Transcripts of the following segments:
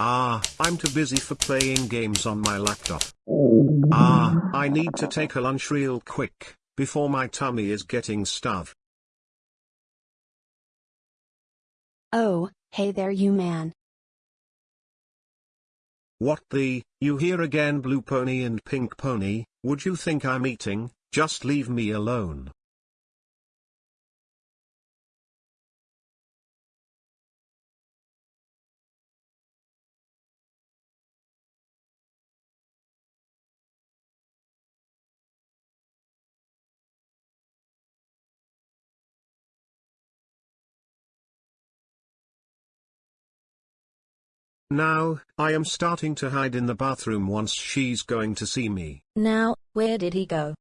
Ah, I'm too busy for playing games on my laptop. Ah, I need to take a lunch real quick, before my tummy is getting stuffed. Oh, hey there you man. What the, you here again blue pony and pink pony, would you think I'm eating, just leave me alone. Now, I am starting to hide in the bathroom once she's going to see me. Now, where did he go?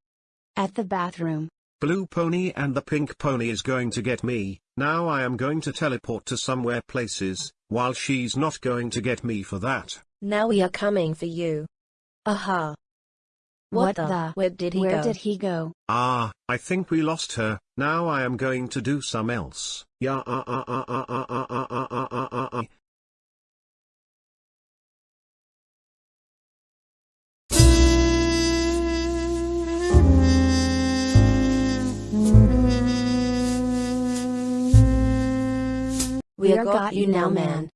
At the bathroom. Blue pony and the pink pony is going to get me, now I am going to teleport to somewhere places, while she's not going to get me for that. Now we are coming for you. Aha. What, the? Where did he Where go? did he go? Ah, I think we lost her, now I am going to do some else. Yeah ah ah ah ah ah ah ah ah ah ah ah ah. We are got you now man.